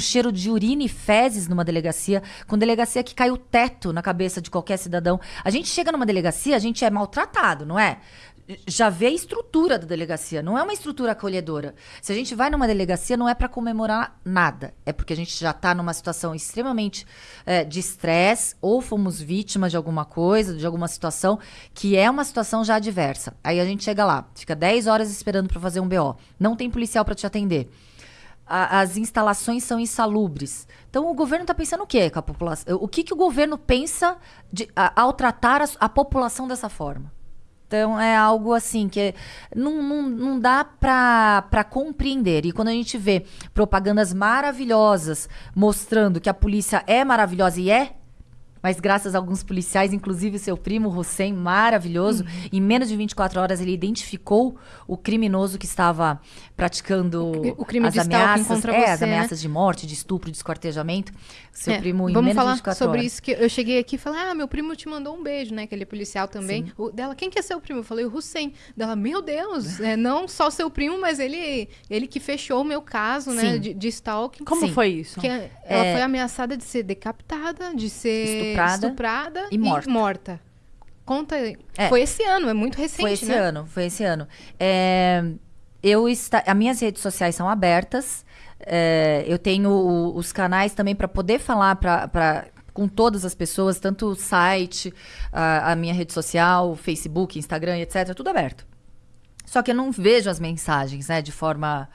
cheiro de urina e fezes numa delegacia, com delegacia que cai o teto na cabeça de qualquer cidadão. A gente chega numa delegacia, a gente é maltratado, não é? já vê a estrutura da delegacia, não é uma estrutura acolhedora. Se a gente vai numa delegacia, não é para comemorar nada, é porque a gente já está numa situação extremamente é, de estresse, ou fomos vítimas de alguma coisa, de alguma situação, que é uma situação já adversa. Aí a gente chega lá, fica 10 horas esperando para fazer um BO, não tem policial para te atender. A, as instalações são insalubres. Então o governo está pensando o quê com a população? O que, que o governo pensa de, a, ao tratar a, a população dessa forma? Então é algo assim que não, não, não dá para compreender. E quando a gente vê propagandas maravilhosas mostrando que a polícia é maravilhosa e é, mas graças a alguns policiais, inclusive seu primo Hussein, maravilhoso, uhum. em menos de 24 horas ele identificou o criminoso que estava praticando o crime as de ameaças, contra é, você, as ameaças né? de morte, de estupro, de esquartejamento. Seu é, primo em vamos menos falar de 24 sobre horas. isso que eu cheguei aqui e falei: "Ah, meu primo te mandou um beijo, né? Aquele policial também". Sim. O, dela, quem que é seu primo? Eu falei: "O Hussein". Dela: "Meu Deus, é, não só seu primo, mas ele ele que fechou o meu caso, né, Sim. de, de stalking". Como Sim. foi isso? Que é- ela foi ameaçada de ser decapitada, de ser Estuprada estuprada e morta. Conta aí. É. Foi esse ano, é muito recente, Foi esse né? ano, foi esse ano. É, eu está, as minhas redes sociais são abertas. é, eu tenho o- os canais também para poder falar para com todas as pessoas, tanto o site, a, a minha rede social, o Facebook, Instagram, etc. Tudo aberto. Só que eu não vejo as mensagens, né, de forma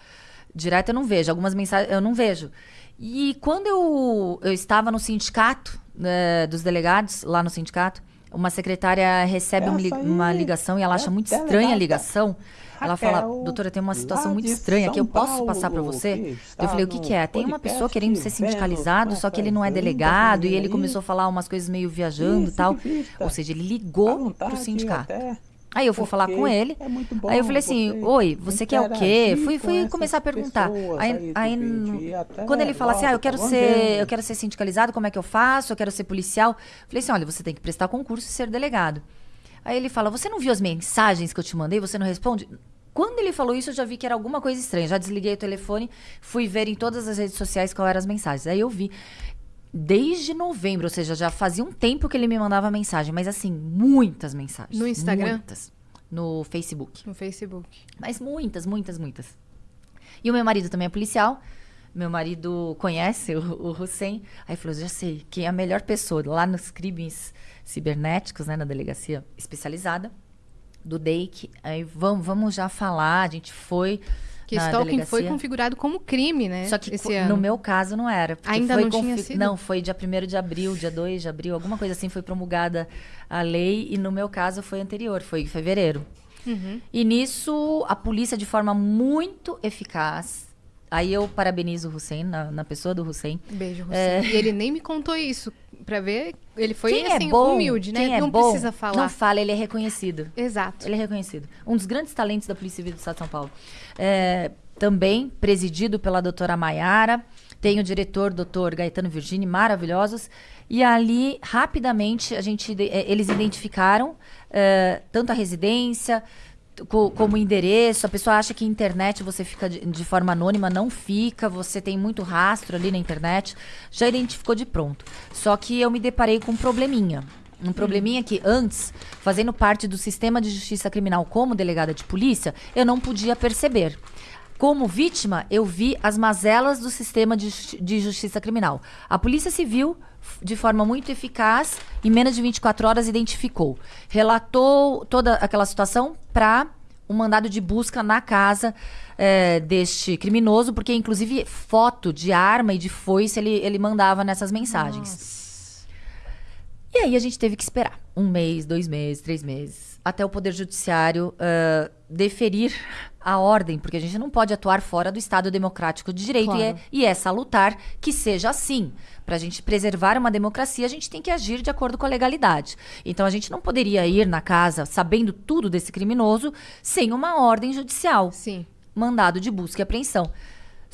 direta, eu não vejo. Algumas mensagens eu não vejo. E quando eu, eu estava no sindicato né, dos delegados, lá no sindicato, uma secretária recebe um li- aí uma ligação e ela acha é muito estranha a ligação. Ela fala, doutora, tem uma situação muito estranha que eu posso passar para você? Eu falei, o que, que é? Tem uma pessoa querendo ser sindicalizado, só que ele não é delegado, e ele começou a falar umas coisas meio viajando e tal. Ou seja, ele ligou vontade, pro sindicato. Aí eu fui falar com ele. é muito bom aí eu falei assim: Oi, você quer o quê? Fui, fui começar a perguntar. pessoas Aí, aí aí quando ele fala assim: Ah, eu quero ser, eu quero ser sindicalizado, como é que eu faço? Eu quero ser policial. Falei assim: olha, você tem que prestar concurso e ser delegado. Aí ele fala: Você não viu as mensagens que eu te mandei? Você não responde? Quando ele falou isso, eu já vi que era alguma coisa estranha. Já desliguei o telefone, fui ver em todas as redes sociais qual eram as mensagens. Aí eu vi. Desde novembro, ou seja, já fazia um tempo que ele me mandava mensagem, mas assim, muitas mensagens. No Instagram? Muitas. No Facebook. No Facebook. Mas muitas, muitas, muitas. E o meu marido também é policial. Meu marido conhece o, o Hussein. Aí falou: já sei, quem é a melhor pessoa lá nos crimes cibernéticos, né, na delegacia especializada do DEIC. Aí vamos, vamos já falar. A gente foi. Que na stalking foi delegacia. configurado como crime, né? Só que esse co- ano. no meu caso não era. Ainda foi não tinha sido? Não, foi dia 1 de abril, dia 2 de abril, alguma coisa assim, foi promulgada a lei. E no meu caso foi anterior, foi em fevereiro. Uhum. E nisso, a polícia, de forma muito eficaz. Aí eu parabenizo o Hussein, na, na pessoa do Hussein. Beijo, Hussein. É. E ele nem me contou isso. Pra ver, ele foi quem assim, é bom, humilde, né? quem é não bom, precisa falar. Não fala, ele é reconhecido. Exato. Ele é reconhecido. Um dos grandes talentos da Polícia Civil do Estado de São Paulo. É, também presidido pela doutora Maiara. Tem o diretor, doutor Gaetano Virgini, maravilhosos. E ali, rapidamente, a gente, eh, eles identificaram eh, tanto a residência co- como endereço. A pessoa acha que internet você fica de, de forma anônima, não fica. Você tem muito rastro ali na internet. Já identificou de pronto. Só que eu me deparei com um probleminha. Um probleminha que antes, fazendo parte do sistema de justiça criminal como delegada de polícia, eu não podia perceber. Como vítima, eu vi as mazelas do sistema de, de justiça criminal. A Polícia Civil, de forma muito eficaz, em menos de 24 horas, identificou. Relatou toda aquela situação para um mandado de busca na casa eh, deste criminoso, porque, inclusive, foto de arma e de foice ele, ele mandava nessas mensagens. E aí a gente teve que esperar um mês, dois meses, três meses, até o Poder Judiciário ah, deferir a ordem, porque a gente não pode atuar fora do Estado Democrático de Direito e, é, Claro. e é salutar que seja assim. Para a gente preservar uma democracia, a gente tem que agir de acordo com a legalidade. Então a gente não poderia ir na casa sabendo tudo desse criminoso sem uma ordem judicial Sim. mandado de busca e apreensão.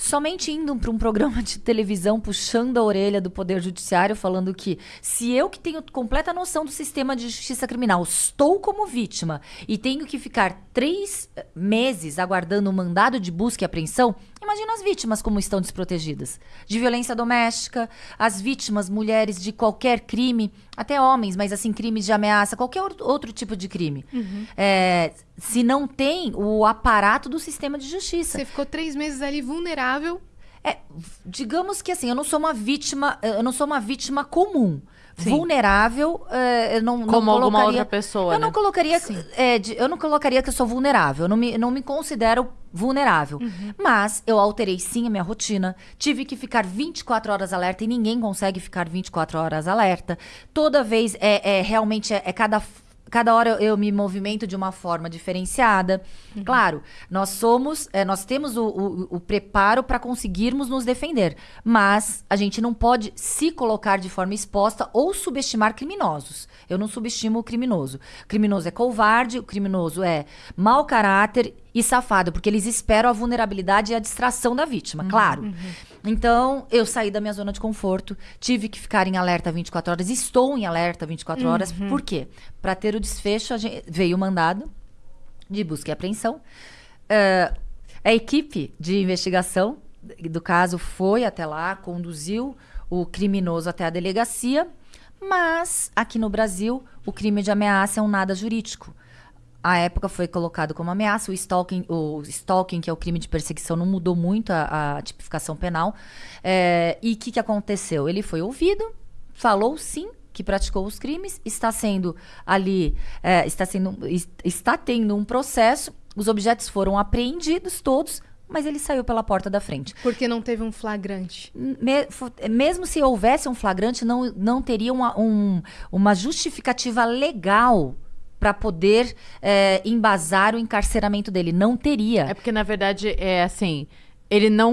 Somente indo para um programa de televisão puxando a orelha do Poder Judiciário, falando que se eu que tenho completa noção do sistema de justiça criminal estou como vítima e tenho que ficar três eh, meses aguardando um mandado de busca e apreensão, imagino as vítimas como estão desprotegidas. De violência doméstica, as vítimas, mulheres de qualquer crime, até homens, mas assim, crimes de ameaça, qualquer outro tipo de crime. Uhum. É, se não tem o aparato do sistema de justiça. Você ficou três meses ali vulnerável. É, digamos que assim, eu não sou uma vítima, eu não sou uma vítima comum. Vulnerável, é, eu não, não Como alguma colocaria- outra pessoa, Eu não né? colocaria, é, de- eu não colocaria que eu sou vulnerável. Eu não me, não me considero vulnerável. Mas eu alterei sim a minha rotina. Tive que ficar 24 horas alerta e ninguém consegue ficar 24 horas alerta. Toda vez é, é realmente é, é cada Cada hora eu, me movimento de uma forma diferenciada. Claro, nós somos, é, nós temos o, o- o preparo para conseguirmos nos defender, mas a gente não pode se colocar de forma exposta ou subestimar criminosos. Eu não subestimo o criminoso. O criminoso é covarde, o criminoso é mau caráter e safado, porque eles esperam a vulnerabilidade e a distração da vítima, claro. Então, eu saí da minha zona de conforto, tive que ficar em alerta 24 horas, estou em alerta 24 horas. Por quê? Para ter o desfecho, gente- veio o mandado de busca e apreensão. Eh, a equipe de investigação do caso foi até lá, conduziu o criminoso até a delegacia, mas aqui no Brasil o crime de ameaça é um nada jurídico. A época foi colocado como ameaça, o stalking, o stalking, que é o crime de perseguição, não mudou muito a, a tipificação penal. Eh, e o que, que aconteceu? Ele foi ouvido, falou sim que praticou os crimes, está sendo ali, eh, está, sendo, es- está tendo um processo, os objetos foram apreendidos todos, mas ele saiu pela porta da frente. Porque não teve um flagrante. Me- mesmo se houvesse um flagrante, não, não teria uma, um- uma justificativa legal para poder eh, embasar o encarceramento dele. Não teria. É porque, na verdade, é assim, ele não